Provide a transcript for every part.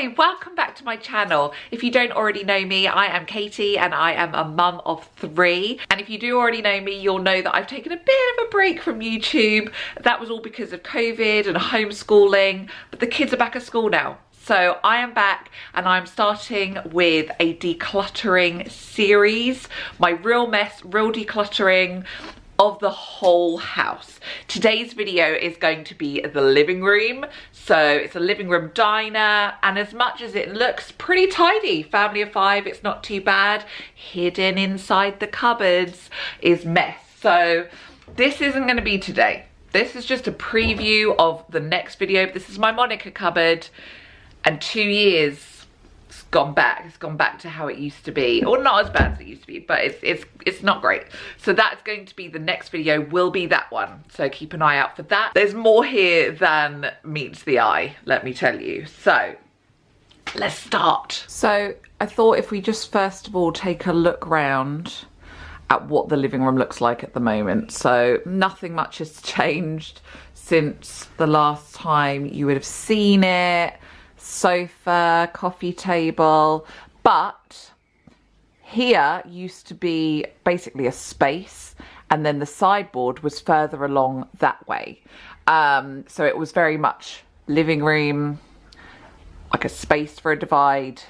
Hi, welcome back to my channel. If you don't already know me, I am Katie and I am a mum of three. And if you do already know me, you'll know that I've taken a bit of a break from YouTube. That was all because of COVID and homeschooling, but the kids are back at school now. So I am back and I'm starting with a decluttering series. My real mess, real decluttering of the whole house. Today's video is going to be the living room. So it's a living room diner and as much as it looks pretty tidy, family of five, it's not too bad. Hidden inside the cupboards is mess. So this isn't gonna be today. This is just a preview of the next video. This is my Monica cupboard and two years gone back it's gone back to how it used to be. Or not as bad as it used to be but it's it's it's not great. So that's going to be the next video will be that one. So keep an eye out for that. There's more here than meets the eye let me tell you. So let's start. So i thought if we just first of all take a look round at what the living room looks like at the moment. So nothing much has changed since the last time you would have seen it sofa, coffee table, but here used to be basically a space and then the sideboard was further along that way. Um, so it was very much living room, like a space for a divide,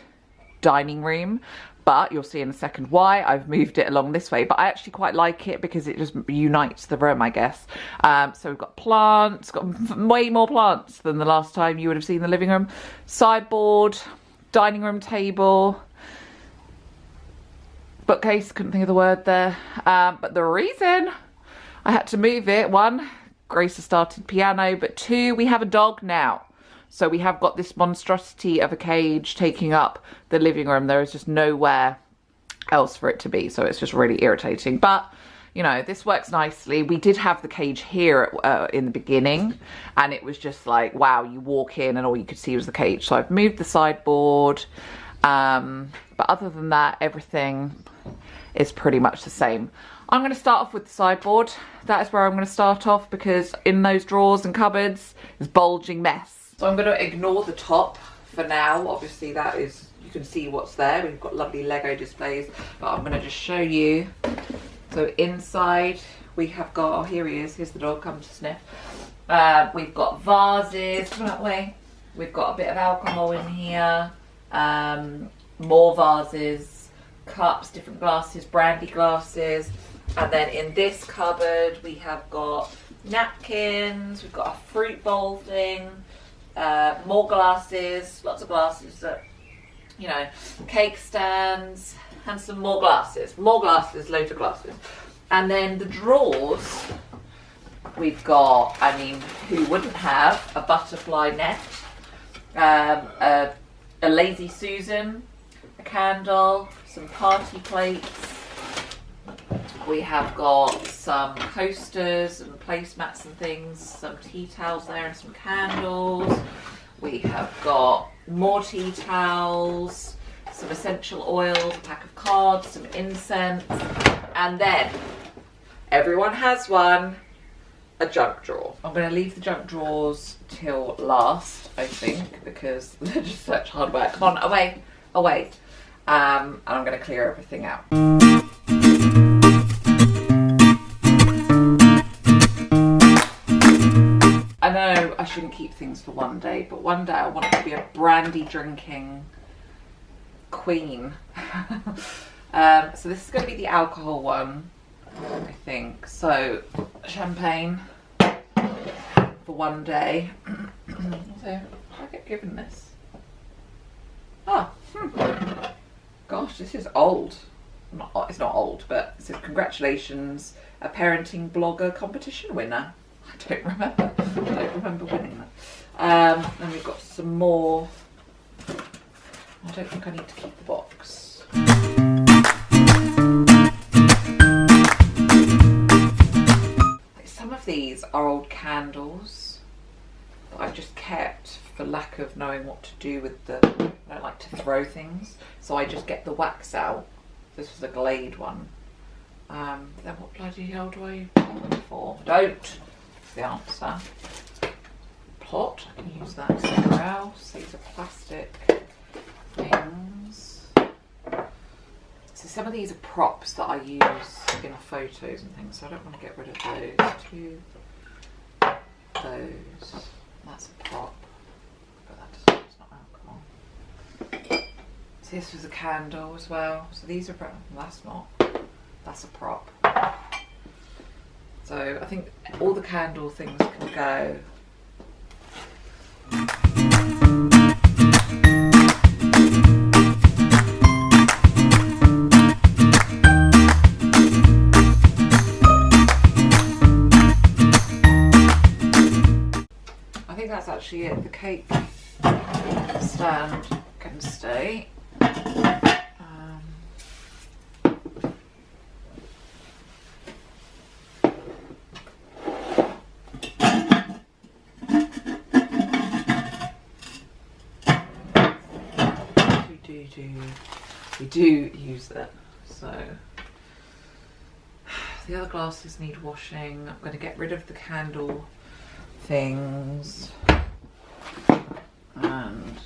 dining room but you'll see in a second why. I've moved it along this way but I actually quite like it because it just unites the room I guess. Um, so we've got plants got way more plants than the last time you would have seen the living room. Sideboard dining room table bookcase couldn't think of the word there. Um, but the reason I had to move it one Grace has started piano but two we have a dog now so we have got this monstrosity of a cage taking up the living room. There is just nowhere else for it to be. So it's just really irritating. But you know, this works nicely. We did have the cage here uh, in the beginning and it was just like, wow, you walk in and all you could see was the cage. So I've moved the sideboard. Um, but other than that, everything is pretty much the same. I'm going to start off with the sideboard. That is where I'm going to start off because in those drawers and cupboards is bulging mess. So I'm going to ignore the top for now. Obviously that is, you can see what's there. We've got lovely Lego displays, but I'm going to just show you. So inside we have got, oh here he is, here's the dog, come to sniff. Uh, we've got vases, come that way. We've got a bit of alcohol in here, um, more vases, cups, different glasses, brandy glasses. And then in this cupboard we have got napkins, we've got a fruit bowl thing, uh, more glasses, lots of glasses that, you know, cake stands, and some more glasses. More glasses, loads of glasses. And then the drawers, we've got, I mean, who wouldn't have a butterfly net, um, a, a Lazy Susan, a candle, some party plates, we have got some coasters and placemats and things, some tea towels there and some candles. We have got more tea towels, some essential oils, a pack of cards, some incense, and then everyone has one, a junk drawer. I'm going to leave the junk drawers till last, I think, because they're just such hard work. Come on, away, away. Um, and I'm going to clear everything out. Things for one day, but one day I want to be a brandy drinking queen. um, so this is going to be the alcohol one, I think. So champagne for one day. so I get given this? Ah, hmm. gosh, this is old. Not, it's not old, but it says congratulations, a parenting blogger competition winner. I don't remember. I don't remember winning that. Um, then we've got some more. I don't think I need to keep the box. Some of these are old candles that I've just kept for lack of knowing what to do with the, I don't like to throw things. So I just get the wax out. This was a Glade one. Um, then what bloody hell do I use them for? Don't! the answer pot. I can use that somewhere else. These are plastic things. So some of these are props that I use in photos and things, so I don't want to get rid of those. Two, those. That's a prop, but that doesn't, alcohol. This was a candle as well. So these are, props. that's not, that's a prop. So I think all the candle things can go actually it. The cake stand can stay. Um, we do do we do use it so the other glasses need washing i'm going to get rid of the candle things and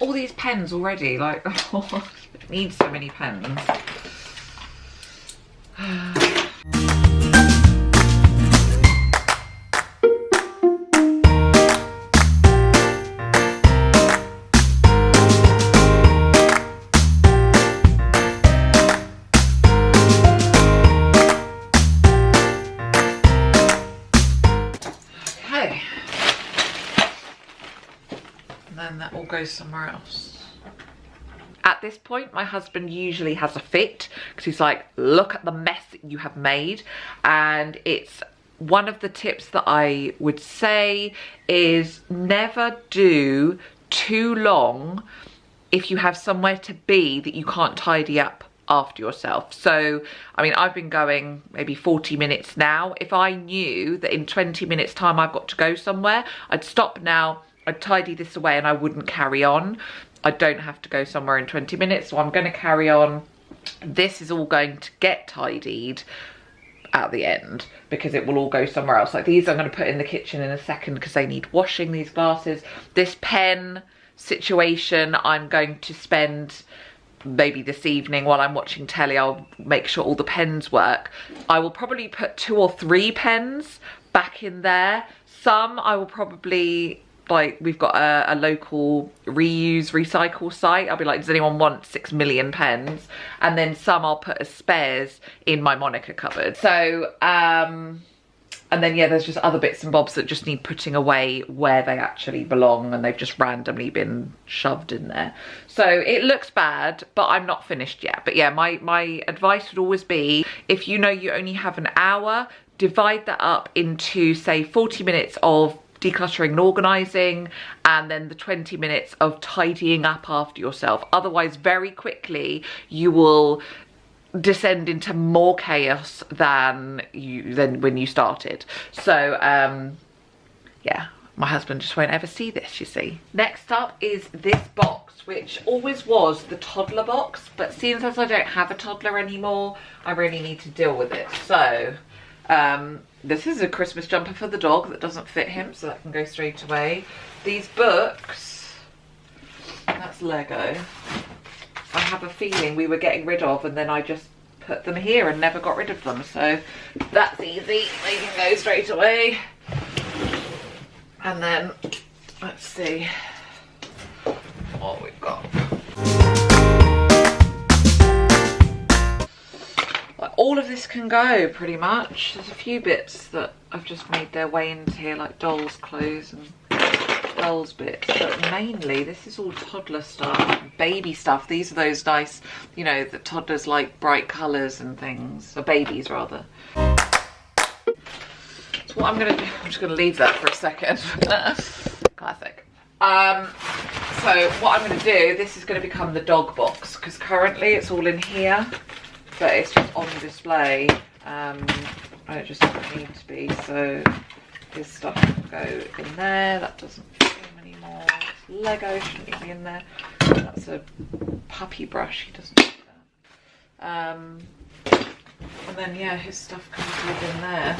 all these pens already like needs so many pens goes somewhere else at this point my husband usually has a fit because he's like look at the mess you have made and it's one of the tips that I would say is never do too long if you have somewhere to be that you can't tidy up after yourself. So, I mean, I've been going maybe 40 minutes now. If I knew that in 20 minutes time I've got to go somewhere, I'd stop now, I'd tidy this away and I wouldn't carry on. I don't have to go somewhere in 20 minutes, so I'm going to carry on. This is all going to get tidied at the end because it will all go somewhere else. Like these I'm going to put in the kitchen in a second because they need washing, these glasses. This pen situation I'm going to spend maybe this evening while I'm watching telly, I'll make sure all the pens work. I will probably put two or three pens back in there. Some I will probably like we've got a, a, local reuse recycle site. I'll be like does anyone want six million pens? And then some i'll put as spares in my monica cupboard. So um and then yeah there's just other bits and bobs that just need putting away where they actually belong and they've just randomly been shoved in there. So it looks bad but i'm not finished yet. But yeah my my advice would always be if you know you only have an hour divide that up into say 40 minutes of decluttering and organising and then the 20 minutes of tidying up after yourself. Otherwise, very quickly, you will descend into more chaos than you than when you started. So, um, yeah, my husband just won't ever see this, you see. Next up is this box, which always was the toddler box, but seeing as I don't have a toddler anymore, I really need to deal with it. So, um, this is a Christmas jumper for the dog that doesn't fit him, so that can go straight away. These books, that's Lego. I have a feeling we were getting rid of and then I just put them here and never got rid of them. So that's easy, they can go straight away. And then, let's see what we've got. All of this can go pretty much. There's a few bits that I've just made their way into here like dolls clothes and dolls bits. But mainly this is all toddler stuff baby stuff. These are those nice you know the toddlers like bright colors and things. Or babies rather. So what i'm gonna do i'm just gonna leave that for a second. Classic. Um so what i'm gonna do this is going to become the dog box because currently it's all in here but it's just on display um, and it just doesn't need to be so this stuff can go in there that doesn't fit him more Lego, shouldn't be in there. That's a puppy brush, he doesn't like that. Um, and then yeah, his stuff can live in there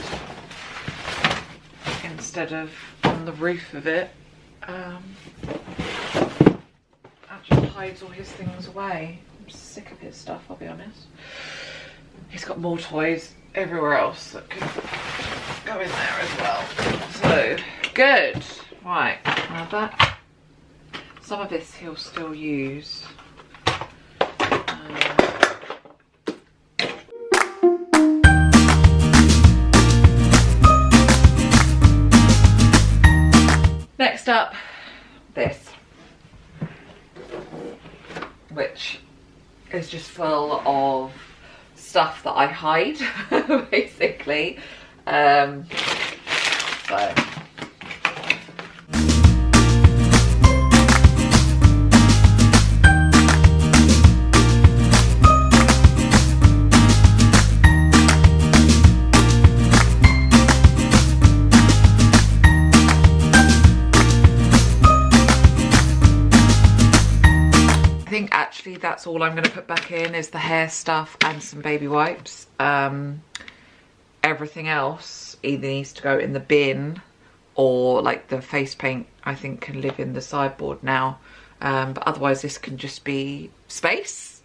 instead of on the roof of it. Um, that just hides all his things away. I'm sick of his stuff, I'll be honest. He's got more toys everywhere else that could go in there as well. So, good. Right, now that, some of this he'll still use. Um, Next up, this, which is just full of stuff that I hide, basically. Um, that's all I'm going to put back in is the hair stuff and some baby wipes. Um, everything else either needs to go in the bin or like the face paint I think can live in the sideboard now. Um, but otherwise this can just be space.